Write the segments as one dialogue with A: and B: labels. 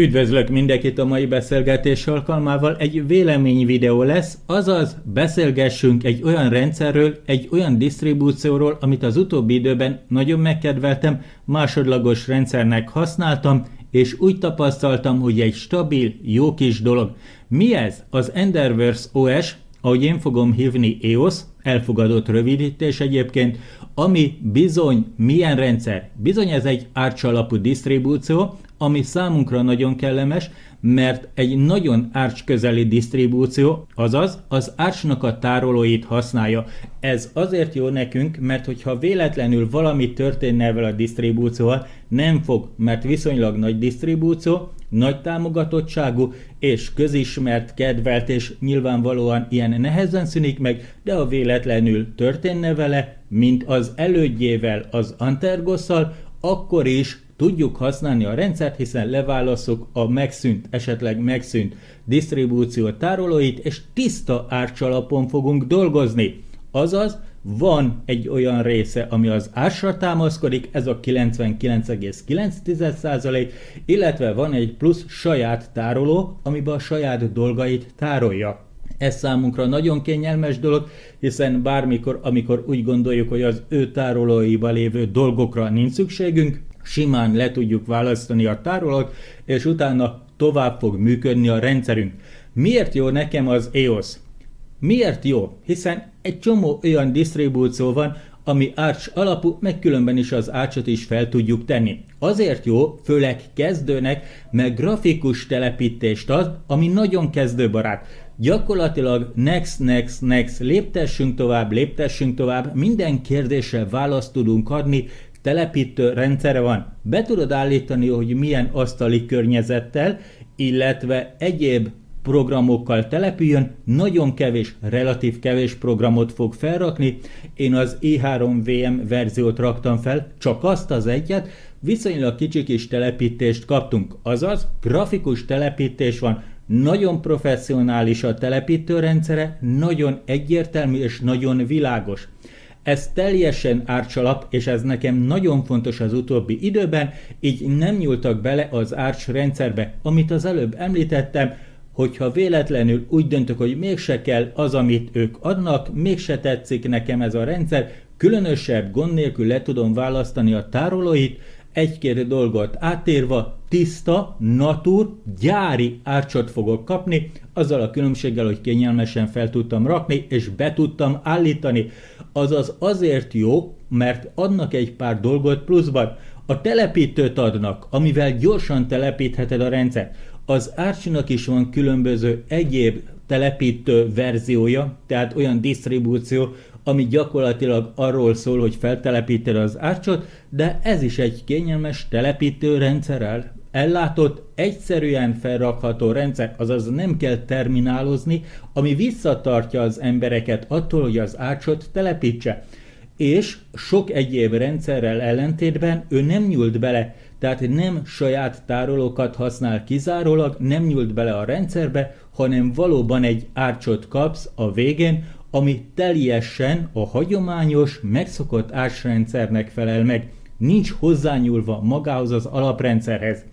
A: Üdvözlök mindenkit a mai beszélgetés alkalmával. Egy vélemény videó lesz, azaz beszélgessünk egy olyan rendszerről, egy olyan disztribúcióról, amit az utóbbi időben nagyon megkedveltem, másodlagos rendszernek használtam, és úgy tapasztaltam, hogy egy stabil, jó kis dolog. Mi ez? Az Enderverse OS, ahogy én fogom hívni EOS, elfogadott rövidítés egyébként, ami bizony milyen rendszer? Bizony ez egy Arch alapú disztribúció, ami számunkra nagyon kellemes, mert egy nagyon Arch közeli disztribúció, azaz az Archnak a tárolóit használja. Ez azért jó nekünk, mert hogyha véletlenül valami történne ezzel a disztribúcióval, nem fog, mert viszonylag nagy disztribúció, nagy támogatottságú és közismert, kedvelt és nyilvánvalóan ilyen nehezen szűnik meg, de a véletlenül történne vele, mint az elődjével, az Antergosszal, akkor is tudjuk használni a rendszert, hiszen leválaszok a megszűnt, esetleg megszűnt disztribúció tárolóit, és tiszta árcsalapon fogunk dolgozni. Azaz, van egy olyan része, ami az ásra támaszkodik, ez a 99,9%, illetve van egy plusz saját tároló, amiben a saját dolgait tárolja. Ez számunkra nagyon kényelmes dolog, hiszen bármikor, amikor úgy gondoljuk, hogy az ő tárolóiba lévő dolgokra nincs szükségünk, simán le tudjuk választani a tárolót, és utána tovább fog működni a rendszerünk. Miért jó nekem az EOS? Miért jó? Hiszen egy csomó olyan disztribúció van, ami Arch alapú, meg különben is az Archot is fel tudjuk tenni. Azért jó, főleg kezdőnek, meg grafikus telepítést ad, ami nagyon kezdőbarát. Gyakorlatilag next, next, next, léptessünk tovább, léptessünk tovább, minden kérdésre választ tudunk adni, telepítő rendszere van. Be tudod állítani, hogy milyen asztali környezettel, illetve egyéb programokkal települjön, nagyon kevés, relatív kevés programot fog felrakni. Én az i3VM verziót raktam fel, csak azt az egyet, viszonylag kicsi kis telepítést kaptunk, azaz grafikus telepítés van, nagyon professzionális a telepítőrendszere, nagyon egyértelmű és nagyon világos. Ez teljesen árcsalap, és ez nekem nagyon fontos az utóbbi időben, így nem nyúltak bele az árcs rendszerbe. Amit az előbb említettem, hogyha véletlenül úgy döntök, hogy mégse kell az, amit ők adnak, mégse tetszik nekem ez a rendszer, különösebb gond nélkül le tudom választani a tárolóit, egy-két dolgot átérva, tiszta, natur, gyári árcsot fogok kapni, azzal a különbséggel, hogy kényelmesen fel tudtam rakni, és be tudtam állítani. Azaz azért jó, mert adnak egy pár dolgot pluszban. A telepítőt adnak, amivel gyorsan telepítheted a rendszert. Az Archnak is van különböző egyéb telepítő verziója, tehát olyan disztribúció, ami gyakorlatilag arról szól, hogy feltelepíted az árcsot, de ez is egy kényelmes telepítő rendszerrel ellátott, egyszerűen felrakható rendszer, azaz nem kell terminálozni, ami visszatartja az embereket attól, hogy az árcsot telepítse. És sok egyéb rendszerrel ellentétben ő nem nyúlt bele, tehát nem saját tárolókat használ kizárólag, nem nyúlt bele a rendszerbe, hanem valóban egy árcsot kapsz a végén, ami teljesen a hagyományos, megszokott ásrendszernek felel meg, nincs hozzányúlva magához az alaprendszerhez.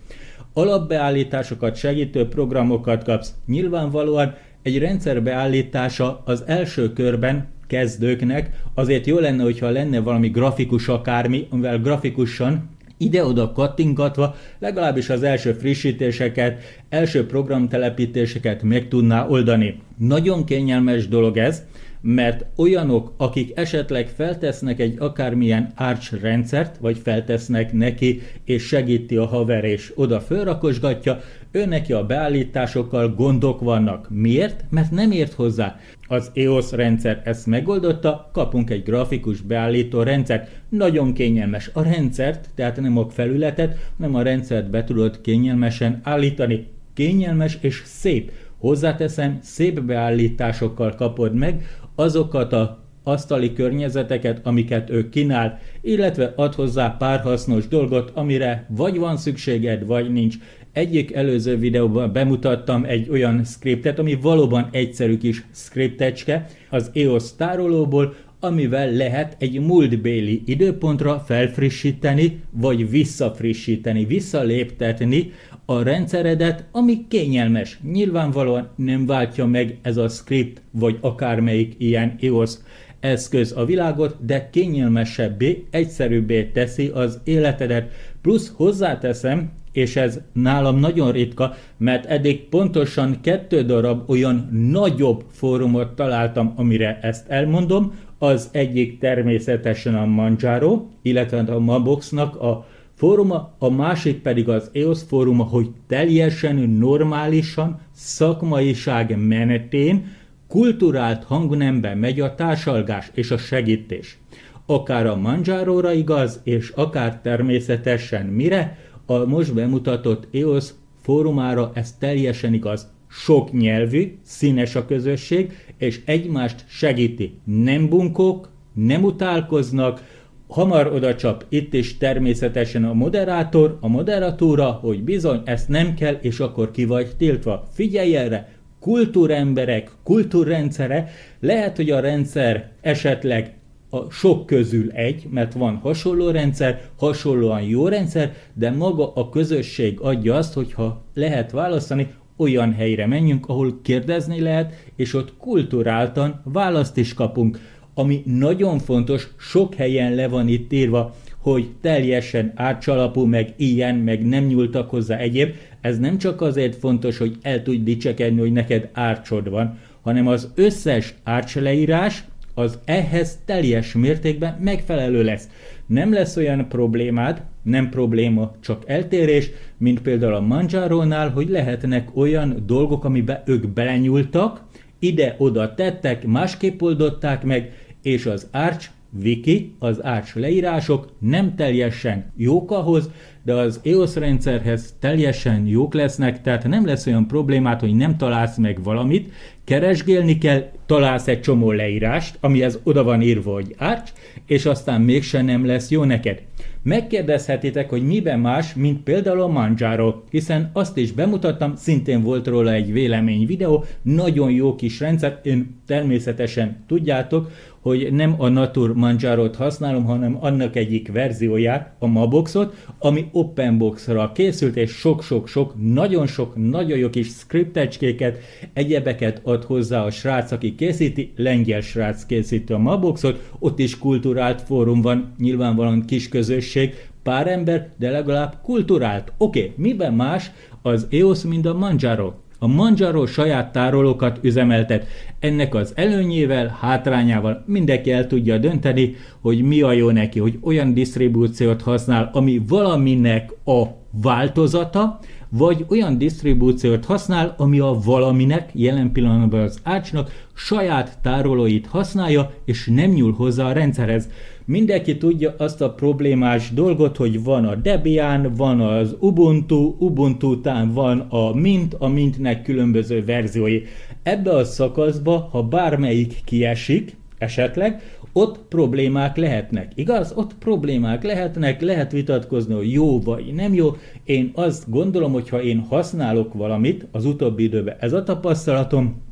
A: Alapbeállításokat segítő programokat kapsz. Nyilvánvalóan egy rendszer beállítása az első körben kezdőknek azért jó lenne, hogyha lenne valami grafikus akármi, amivel grafikusan ide-oda kattingatva legalábbis az első frissítéseket, első programtelepítéseket meg tudná oldani. Nagyon kényelmes dolog ez, mert olyanok, akik esetleg feltesznek egy akármilyen Arch rendszert, vagy feltesznek neki, és segíti a haver, és oda fölrakosgatja, ő neki a beállításokkal gondok vannak. Miért? Mert nem ért hozzá. Az EOS rendszer ezt megoldotta, kapunk egy grafikus beállító rendszert. Nagyon kényelmes. A rendszert, tehát nem a felületet, nem a rendszert be tudod kényelmesen állítani. Kényelmes és szép. Hozzáteszem, szép beállításokkal kapod meg azokat a asztali környezeteket, amiket ő kínál, illetve ad hozzá pár hasznos dolgot, amire vagy van szükséged, vagy nincs. Egyik előző videóban bemutattam egy olyan scriptet, ami valóban egyszerű kis scriptecske az EOS tárolóból, amivel lehet egy múltbéli időpontra felfrissíteni, vagy visszafrissíteni, visszaléptetni a rendszeredet, ami kényelmes. Nyilvánvalóan nem váltja meg ez a script, vagy akármelyik ilyen iOS eszköz a világot, de kényelmesebbé, egyszerűbbé teszi az életedet. Plusz hozzáteszem, és ez nálam nagyon ritka, mert eddig pontosan kettő darab olyan nagyobb fórumot találtam, amire ezt elmondom. Az egyik természetesen a Manjaro, illetve a Maboxnak a fóruma, a másik pedig az EOS fóruma, hogy teljesen normálisan, szakmaiság menetén, kulturált hangnemben megy a társalgás és a segítés. Akár a Manjáróra igaz, és akár természetesen mire, a most bemutatott EOS fórumára ez teljesen igaz. Sok nyelvű, színes a közösség, és egymást segíti. Nem bunkók, nem utálkoznak, hamar oda csap itt is természetesen a moderátor, a moderatúra, hogy bizony ezt nem kell, és akkor ki vagy tiltva. Figyelj erre, kultúremberek, kultúrrendszere, lehet, hogy a rendszer esetleg a sok közül egy, mert van hasonló rendszer, hasonlóan jó rendszer, de maga a közösség adja azt, hogyha lehet választani, olyan helyre menjünk, ahol kérdezni lehet, és ott kulturáltan választ is kapunk. Ami nagyon fontos, sok helyen le van itt írva, hogy teljesen átcsalapú, meg ilyen, meg nem nyúltak hozzá egyéb. Ez nem csak azért fontos, hogy el tudj dicsekedni, hogy neked árcsod van, hanem az összes árcsleírás, az ehhez teljes mértékben megfelelő lesz. Nem lesz olyan problémád, nem probléma, csak eltérés, mint például a Manjaro-nál, hogy lehetnek olyan dolgok, amiben ők belenyúltak, ide-oda tettek, másképp oldották meg, és az Arch Wiki, az Arch leírások nem teljesen jók ahhoz, de az EOS rendszerhez teljesen jók lesznek, tehát nem lesz olyan problémát, hogy nem találsz meg valamit, keresgélni kell, találsz egy csomó leírást, amihez oda van írva, hogy Arch, és aztán mégsem nem lesz jó neked. Megkérdezhetitek, hogy miben más, mint például a Manjaro, hiszen azt is bemutattam, szintén volt róla egy vélemény videó, nagyon jó kis rendszer, én természetesen tudjátok, hogy nem a Natur Manjaro-t használom, hanem annak egyik verzióját, a Maboxot, ami OpenBox-ra készült, és sok-sok-sok, nagyon sok, nagyon jó kis scriptecskéket, egyebeket ad hozzá a srác, aki készíti, lengyel srác készíti a Maboxot, ott is kulturált fórum van, nyilvánvalóan kis közösség, pár ember, de legalább kulturált. Oké, okay, miben más az EOS, mint a Manjaro? A Manjaro saját tárolókat üzemeltet. Ennek az előnyével, hátrányával mindenki el tudja dönteni, hogy mi a jó neki, hogy olyan disztribúciót használ, ami valaminek a változata, vagy olyan disztribúciót használ, ami a valaminek, jelen pillanatban az ácsnak saját tárolóit használja, és nem nyúl hozzá a rendszerhez. Mindenki tudja azt a problémás dolgot, hogy van a Debian, van az Ubuntu, Ubuntu után van a Mint, a Mintnek különböző verziói. Ebbe a szakaszba, ha bármelyik kiesik, esetleg, ott problémák lehetnek. Igaz? Ott problémák lehetnek, lehet vitatkozni, hogy jó vagy nem jó. Én azt gondolom, hogy ha én használok valamit, az utóbbi időben ez a tapasztalatom,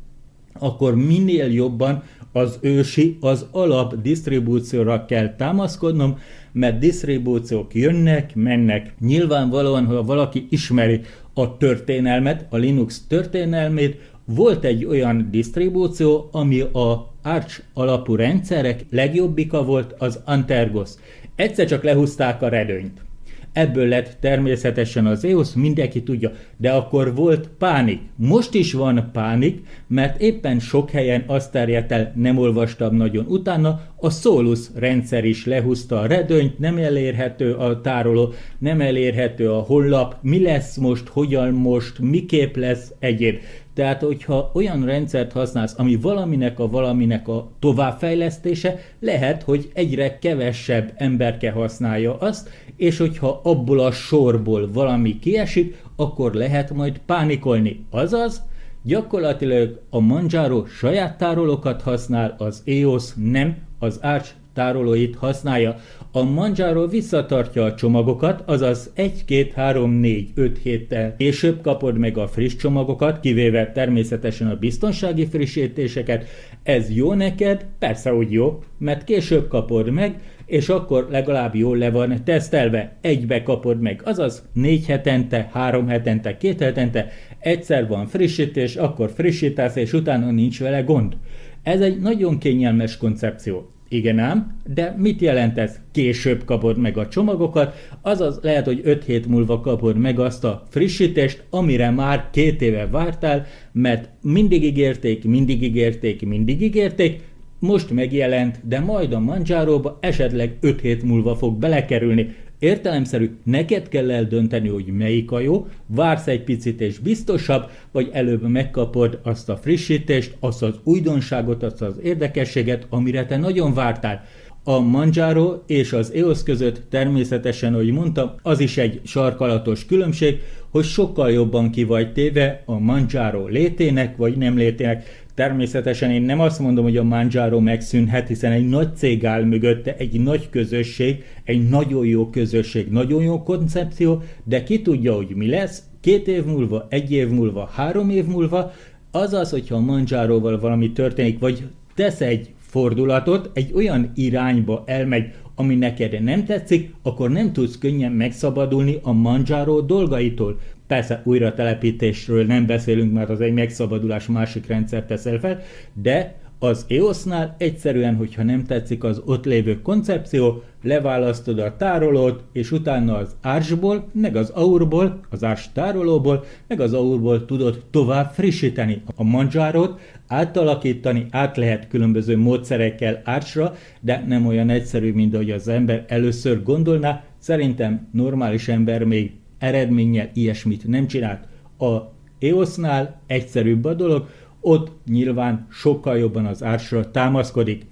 A: akkor minél jobban az ősi, az alap disztribúcióra kell támaszkodnom, mert disztribúciók jönnek, mennek. Nyilvánvalóan, ha valaki ismeri a történelmet, a Linux történelmét, volt egy olyan disztribúció, ami a Arch alapú rendszerek legjobbika volt az Antergos. Egyszer csak lehúzták a redőnyt. Ebből lett természetesen az EOS, mindenki tudja, de akkor volt pánik. Most is van pánik, mert éppen sok helyen azt terjedt el, nem olvastam nagyon utána, a Solus rendszer is lehúzta a redőnyt, nem elérhető a tároló, nem elérhető a honlap, mi lesz most, hogyan most, miképp lesz egyéb. Tehát, hogyha olyan rendszert használsz, ami valaminek a valaminek a továbbfejlesztése, lehet, hogy egyre kevesebb emberke használja azt, és hogyha abból a sorból valami kiesik, akkor lehet majd pánikolni. Azaz, gyakorlatilag a Manjaro saját tárolókat használ, az EOS nem, az Arch tárolóit használja. A Manjaro visszatartja a csomagokat, azaz 1, 2, 3, 4, 5 héttel később kapod meg a friss csomagokat, kivéve természetesen a biztonsági frissítéseket. Ez jó neked? Persze, hogy jó, mert később kapod meg, és akkor legalább jól le van tesztelve. Egybe kapod meg, azaz négy hetente, három hetente, két hetente, egyszer van frissítés, akkor frissítesz, és utána nincs vele gond. Ez egy nagyon kényelmes koncepció. Igen ám, de mit jelent ez? Később kapod meg a csomagokat, azaz lehet, hogy 5 hét múlva kapod meg azt a frissítést, amire már két éve vártál, mert mindig ígérték, mindig ígérték, mindig ígérték, most megjelent, de majd a Manjáróba esetleg 5 hét múlva fog belekerülni. Értelemszerű, neked kell eldönteni, hogy melyik a jó, vársz egy picit és biztosabb, vagy előbb megkapod azt a frissítést, azt az újdonságot, azt az érdekességet, amire te nagyon vártál. A Manjaro és az EOS között természetesen, ahogy mondtam, az is egy sarkalatos különbség, hogy sokkal jobban ki vagy téve a Manjaro létének vagy nem létének. Természetesen én nem azt mondom, hogy a Manjaro megszűnhet, hiszen egy nagy cég áll mögötte, egy nagy közösség, egy nagyon jó közösség, nagyon jó koncepció, de ki tudja, hogy mi lesz, két év múlva, egy év múlva, három év múlva, az az, hogyha a Manjáróval valami történik, vagy tesz egy fordulatot, egy olyan irányba elmegy, ami neked nem tetszik, akkor nem tudsz könnyen megszabadulni a Manjaro dolgaitól. Persze újra telepítésről nem beszélünk, mert az egy megszabadulás másik rendszer teszel fel, de az EOS-nál egyszerűen, hogyha nem tetszik az ott lévő koncepció, leválasztod a tárolót, és utána az ársból, meg az aurból, az árs tárolóból, meg az aurból tudod tovább frissíteni a manzsárót, átalakítani, át lehet különböző módszerekkel ársra, de nem olyan egyszerű, mint ahogy az ember először gondolná. Szerintem normális ember még eredménnyel ilyesmit nem csinált. A EOS-nál egyszerűbb a dolog, ott nyilván sokkal jobban az ársra támaszkodik.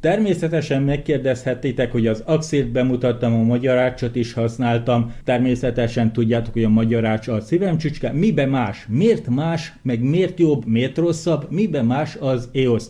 A: Természetesen megkérdezhetitek, hogy az Axilt bemutattam, a magyarácsot is használtam. Természetesen tudjátok, hogy a magyarács a szívem csücske. Mibe más? Miért más? Meg miért jobb? Miért rosszabb? Mibe más az EOS?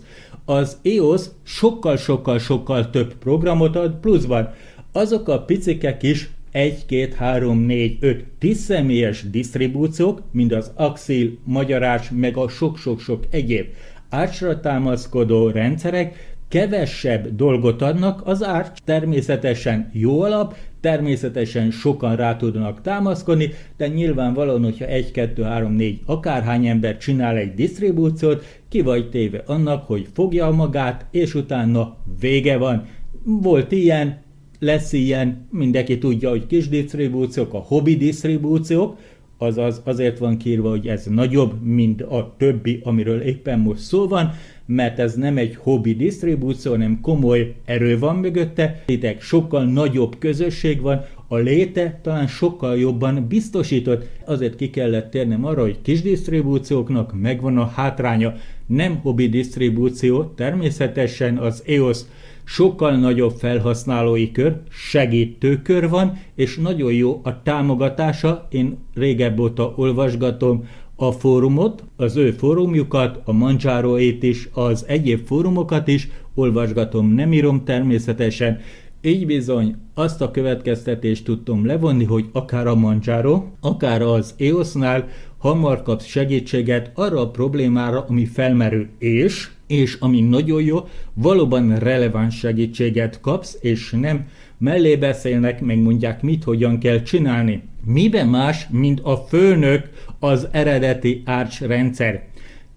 A: Az EOS sokkal-sokkal-sokkal több programot ad pluszban. Azok a picikek is 1, 2, 3, 4, 5 10 személyes disztribúciók, mind az Axil, Magyarás, meg a sok-sok-sok egyéb ácsra támaszkodó rendszerek kevesebb dolgot adnak, az árcs természetesen jó alap, természetesen sokan rá tudnak támaszkodni, de nyilvánvalóan, hogyha 1, 2, 3, 4 akárhány ember csinál egy disztribúciót, ki vagy téve annak, hogy fogja magát, és utána vége van. Volt ilyen, lesz ilyen, mindenki tudja, hogy kis disztribúciók, a hobby disztribúciók, azaz azért van kírva, hogy ez nagyobb, mint a többi, amiről éppen most szó van, mert ez nem egy hobby disztribúció, hanem komoly erő van mögötte, itt sokkal nagyobb közösség van, a léte talán sokkal jobban biztosított. Azért ki kellett térnem arra, hogy kis disztribúcióknak megvan a hátránya. Nem hobby disztribúció, természetesen az EOS sokkal nagyobb felhasználói kör, segítőkör van, és nagyon jó a támogatása. Én régebb óta olvasgatom a fórumot, az ő fórumjukat, a Manjároét is, az egyéb fórumokat is, olvasgatom, nem írom természetesen, így bizony azt a következtetést tudtam levonni, hogy akár a Manjaro, akár az EOS-nál hamar kapsz segítséget arra a problémára, ami felmerül, és, és ami nagyon jó, valóban releváns segítséget kapsz, és nem mellé beszélnek, megmondják mit, hogyan kell csinálni. Miben más, mint a főnök az eredeti Arch rendszer?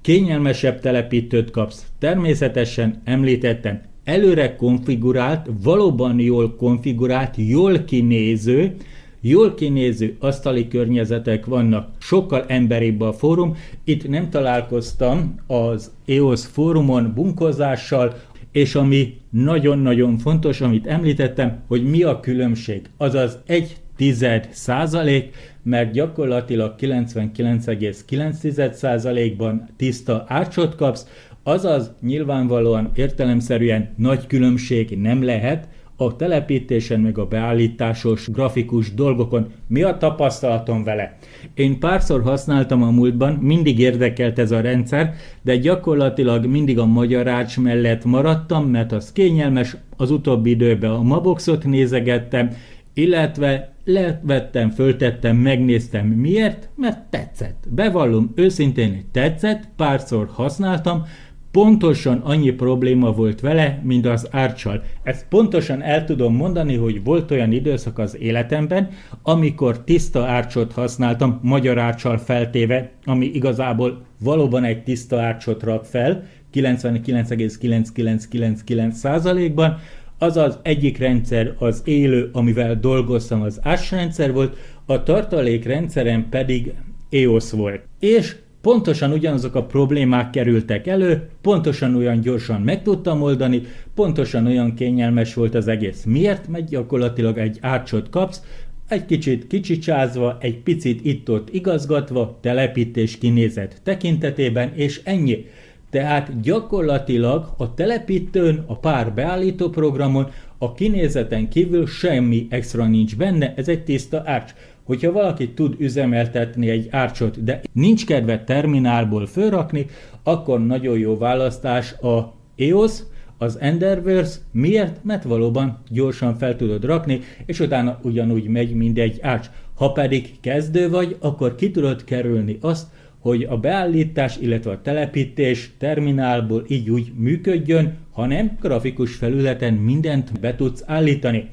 A: Kényelmesebb telepítőt kapsz. Természetesen említettem, előre konfigurált, valóban jól konfigurált, jól kinéző, jól kinéző asztali környezetek vannak, sokkal emberibb a fórum. Itt nem találkoztam az EOS fórumon bunkozással, és ami nagyon-nagyon fontos, amit említettem, hogy mi a különbség. Azaz egy tized százalék, mert gyakorlatilag 99,9 százalékban tiszta árcsot kapsz, azaz nyilvánvalóan értelemszerűen nagy különbség nem lehet a telepítésen meg a beállításos grafikus dolgokon. Mi a tapasztalatom vele? Én párszor használtam a múltban, mindig érdekelt ez a rendszer, de gyakorlatilag mindig a magyarács mellett maradtam, mert az kényelmes, az utóbbi időben a Maboxot nézegettem, illetve levettem, föltettem, megnéztem. Miért? Mert tetszett. Bevallom őszintén, hogy tetszett, párszor használtam, pontosan annyi probléma volt vele, mint az árcsal. Ezt pontosan el tudom mondani, hogy volt olyan időszak az életemben, amikor tiszta árcsot használtam, magyar árcsal feltéve, ami igazából valóban egy tiszta árcsot rak fel, 99,9999%-ban, azaz egyik rendszer az élő, amivel dolgoztam, az AS rendszer volt, a tartalékrendszerem pedig EOS volt. És pontosan ugyanazok a problémák kerültek elő, pontosan olyan gyorsan meg tudtam oldani, pontosan olyan kényelmes volt az egész. Miért? Mert gyakorlatilag egy árcsot kapsz, egy kicsit kicsicsázva, egy picit itt-ott igazgatva, telepítés kinézet tekintetében, és ennyi. Tehát gyakorlatilag a telepítőn, a pár beállító programon, a kinézeten kívül semmi extra nincs benne, ez egy tiszta árcs. Hogyha valaki tud üzemeltetni egy árcsot, de nincs kedve terminálból fölrakni, akkor nagyon jó választás a EOS, az Enderverse. Miért? Mert valóban gyorsan fel tudod rakni, és utána ugyanúgy megy mindegy árcs. Ha pedig kezdő vagy, akkor ki tudod kerülni azt, hogy a beállítás, illetve a telepítés terminálból így úgy működjön, hanem grafikus felületen mindent be tudsz állítani.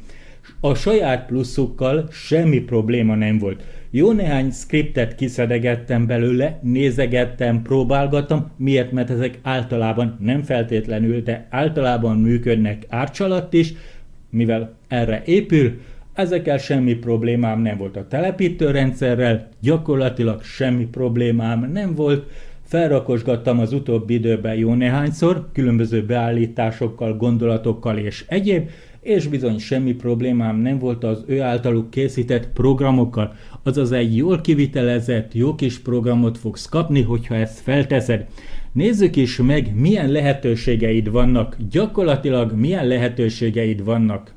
A: A saját pluszukkal semmi probléma nem volt. Jó néhány skriptet kiszedegettem belőle, nézegettem, próbálgattam, miért? Mert ezek általában nem feltétlenül, de általában működnek árcsalatt is, mivel erre épül, Ezekkel semmi problémám nem volt. A telepítőrendszerrel, gyakorlatilag semmi problémám nem volt, felrakosgattam az utóbbi időben jó néhányszor, különböző beállításokkal, gondolatokkal és egyéb, és bizony semmi problémám nem volt az ő általuk készített programokkal, azaz egy jól kivitelezett, jó kis programot fogsz kapni, hogyha ezt felteszed. Nézzük is meg, milyen lehetőségeid vannak, gyakorlatilag milyen lehetőségeid vannak.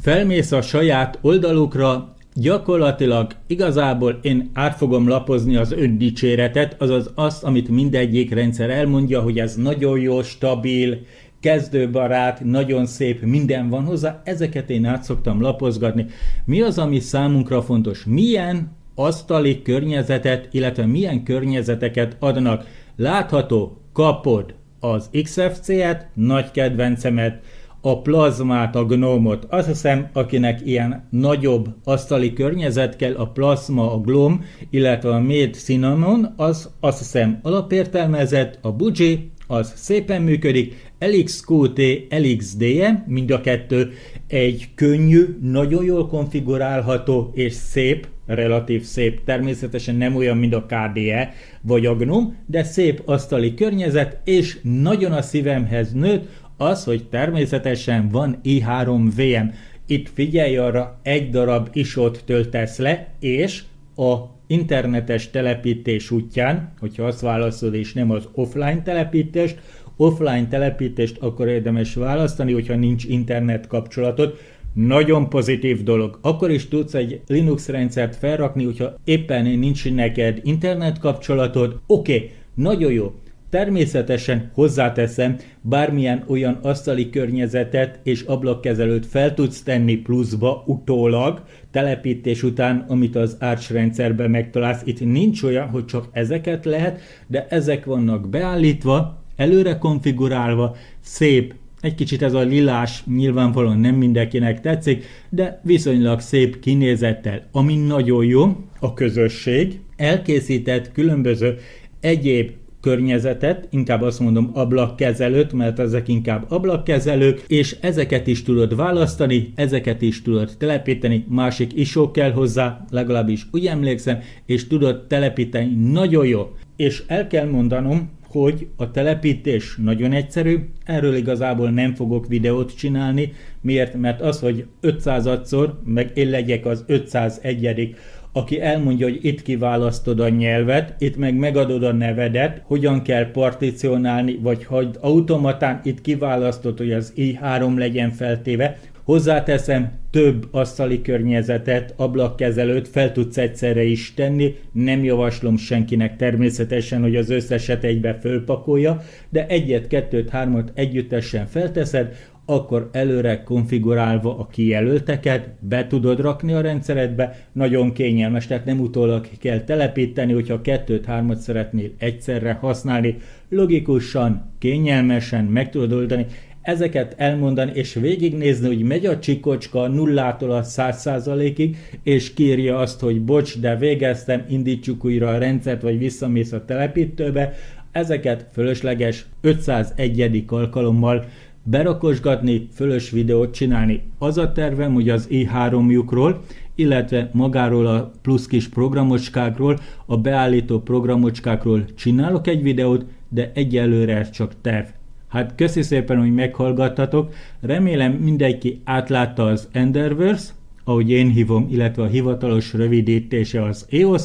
A: Felmész a saját oldalukra, gyakorlatilag igazából én át fogom lapozni az öndicséretet, azaz azt, amit mindegyik rendszer elmondja, hogy ez nagyon jó, stabil, kezdőbarát, nagyon szép, minden van hozzá, ezeket én át szoktam lapozgatni. Mi az, ami számunkra fontos? Milyen asztali környezetet, illetve milyen környezeteket adnak? Látható, kapod az XFC-et, nagy kedvencemet, a plazmát, a gnómot. Azt hiszem, akinek ilyen nagyobb asztali környezet kell, a plazma, a glom, illetve a méd cinnamon, az azt hiszem alapértelmezett, a buji, az szépen működik, LXQT, LXDE, mind a kettő egy könnyű, nagyon jól konfigurálható és szép, relatív szép, természetesen nem olyan, mint a KDE vagy a GNOME, de szép asztali környezet, és nagyon a szívemhez nőtt, az, hogy természetesen van i3 VM. Itt figyelj arra, egy darab isót töltesz le, és a internetes telepítés útján, hogyha azt választod, és nem az offline telepítést, offline telepítést akkor érdemes választani, hogyha nincs internet kapcsolatod, nagyon pozitív dolog. Akkor is tudsz egy Linux rendszert felrakni, hogyha éppen nincs neked internet kapcsolatod. Oké, okay, nagyon jó. Természetesen hozzáteszem, bármilyen olyan asztali környezetet és ablakkezelőt fel tudsz tenni pluszba utólag, telepítés után, amit az Arch rendszerben megtalálsz. Itt nincs olyan, hogy csak ezeket lehet, de ezek vannak beállítva, előre konfigurálva, szép, egy kicsit ez a lilás nyilvánvalóan nem mindenkinek tetszik, de viszonylag szép kinézettel, ami nagyon jó, a közösség. Elkészített különböző egyéb környezetet, inkább azt mondom ablakkezelőt, mert ezek inkább ablakkezelők, és ezeket is tudod választani, ezeket is tudod telepíteni, másik isó kell hozzá, legalábbis úgy emlékszem, és tudod telepíteni nagyon jó. És el kell mondanom, hogy a telepítés nagyon egyszerű, erről igazából nem fogok videót csinálni, miért? Mert az, hogy 500-szor, meg én legyek az 501 aki elmondja, hogy itt kiválasztod a nyelvet, itt meg megadod a nevedet, hogyan kell particionálni, vagy hogy automatán itt kiválasztod, hogy az i3 legyen feltéve, Hozzáteszem, több asztali környezetet, ablakkezelőt fel tudsz egyszerre is tenni, nem javaslom senkinek természetesen, hogy az összeset egybe fölpakolja, de egyet, kettőt, hármat együttesen felteszed, akkor előre konfigurálva a kijelölteket be tudod rakni a rendszeredbe, nagyon kényelmes, tehát nem utólag kell telepíteni, hogyha kettőt, hármat szeretnél egyszerre használni, logikusan, kényelmesen meg tudod oldani, ezeket elmondani és végignézni, hogy megy a csikocska nullától a száz százalékig, és kírja azt, hogy bocs, de végeztem, indítsuk újra a rendszert, vagy visszamész a telepítőbe, ezeket fölösleges 501. alkalommal berakosgatni, fölös videót csinálni. Az a tervem, hogy az i3-jukról, illetve magáról a plusz kis programocskákról, a beállító programocskákról csinálok egy videót, de egyelőre ez csak terv. Hát köszi szépen, hogy meghallgattatok. Remélem mindenki átlátta az Enderverse, ahogy én hívom, illetve a hivatalos rövidítése az EOS.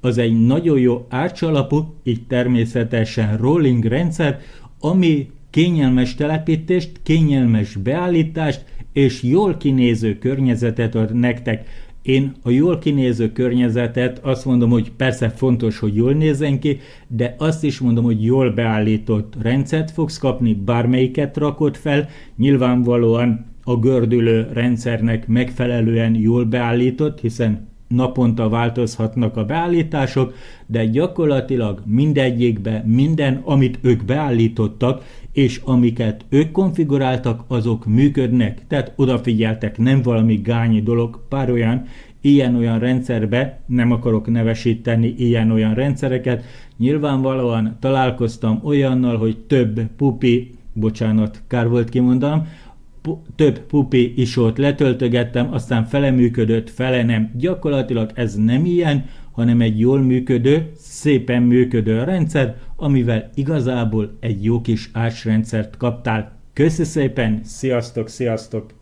A: Az egy nagyon jó árcsalapú, így természetesen rolling rendszer, ami kényelmes telepítést, kényelmes beállítást és jól kinéző környezetet ad nektek. Én a jól kinéző környezetet azt mondom, hogy persze fontos, hogy jól nézzen ki, de azt is mondom, hogy jól beállított rendszert fogsz kapni, bármelyiket rakod fel, nyilvánvalóan a gördülő rendszernek megfelelően jól beállított, hiszen naponta változhatnak a beállítások, de gyakorlatilag mindegyikbe minden, amit ők beállítottak, és amiket ők konfiguráltak, azok működnek. Tehát odafigyeltek, nem valami gányi dolog, pár olyan ilyen-olyan rendszerbe, nem akarok nevesíteni ilyen-olyan rendszereket, nyilvánvalóan találkoztam olyannal, hogy több pupi, bocsánat, kár volt kimondanom, több pupi isót letöltögettem, aztán fele működött, fele nem. Gyakorlatilag ez nem ilyen, hanem egy jól működő, szépen működő rendszer, amivel igazából egy jó kis ásrendszert kaptál. Köszi szépen, sziasztok, sziasztok!